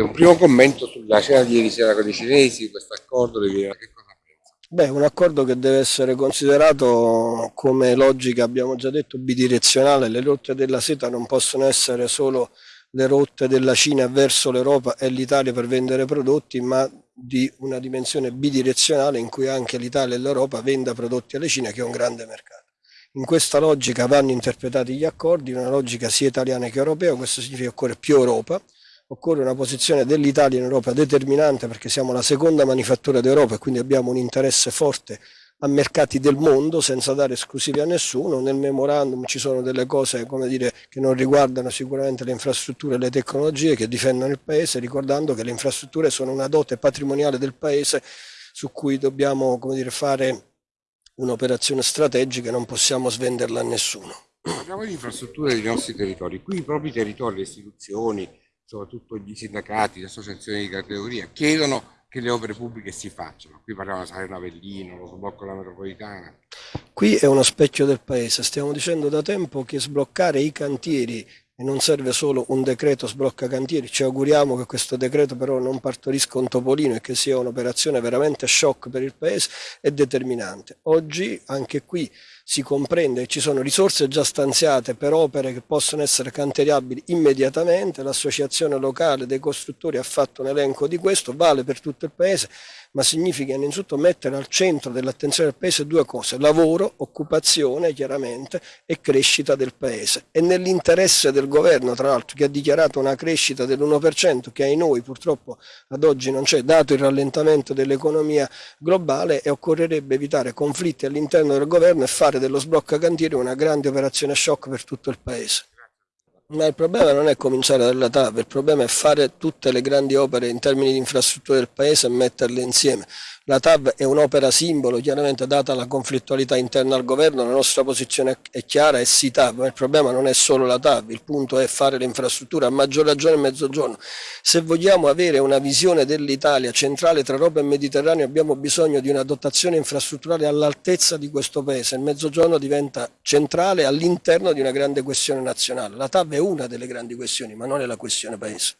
un primo commento sulla cena di ieri sera con i cinesi, questo accordo, che cosa pensa? Beh, un accordo che deve essere considerato come logica, abbiamo già detto, bidirezionale. Le rotte della seta non possono essere solo le rotte della Cina verso l'Europa e l'Italia per vendere prodotti, ma di una dimensione bidirezionale in cui anche l'Italia e l'Europa venda prodotti alla Cina che è un grande mercato. In questa logica vanno interpretati gli accordi, una logica sia italiana che europea, questo significa che occorre più Europa, occorre una posizione dell'Italia in Europa determinante perché siamo la seconda manifattura d'Europa e quindi abbiamo un interesse forte a mercati del mondo senza dare esclusivi a nessuno. Nel memorandum ci sono delle cose dire, che non riguardano sicuramente le infrastrutture e le tecnologie che difendono il Paese, ricordando che le infrastrutture sono una dote patrimoniale del Paese su cui dobbiamo dire, fare un'operazione strategica e non possiamo svenderla a nessuno. Parliamo di infrastrutture dei nostri territori. Qui i propri territori, le istituzioni, soprattutto gli sindacati, le associazioni di categoria, chiedono che le opere pubbliche si facciano. Qui parliamo di Salerno Avellino, lo sblocco della metropolitana. Qui è uno specchio del paese, stiamo dicendo da tempo che sbloccare i cantieri e non serve solo un decreto sblocca cantieri, ci auguriamo che questo decreto però non partorisca un topolino e che sia un'operazione veramente shock per il Paese, è determinante. Oggi anche qui si comprende che ci sono risorse già stanziate per opere che possono essere canteriabili immediatamente, l'associazione locale dei costruttori ha fatto un elenco di questo, vale per tutto il Paese, ma significa innanzitutto mettere al centro dell'attenzione del Paese due cose, lavoro, occupazione chiaramente e crescita del Paese. E nell'interesse del governo, tra l'altro, che ha dichiarato una crescita dell'1%, che ai noi purtroppo ad oggi non c'è, dato il rallentamento dell'economia globale, e occorrerebbe evitare conflitti all'interno del governo e fare dello sblocca cantieri una grande operazione shock per tutto il Paese. Ma il problema non è cominciare dalla TAV, il problema è fare tutte le grandi opere in termini di infrastrutture del paese e metterle insieme. La TAV è un'opera simbolo, chiaramente data la conflittualità interna al governo, la nostra posizione è chiara, è sì TAV, ma il problema non è solo la TAV, il punto è fare le infrastrutture, a maggior ragione nel mezzogiorno. Se vogliamo avere una visione dell'Italia centrale tra Europa e Mediterraneo abbiamo bisogno di una dotazione infrastrutturale all'altezza di questo paese, il mezzogiorno diventa centrale all'interno di una grande questione nazionale. La TAV è una delle grandi questioni, ma non è la questione paese.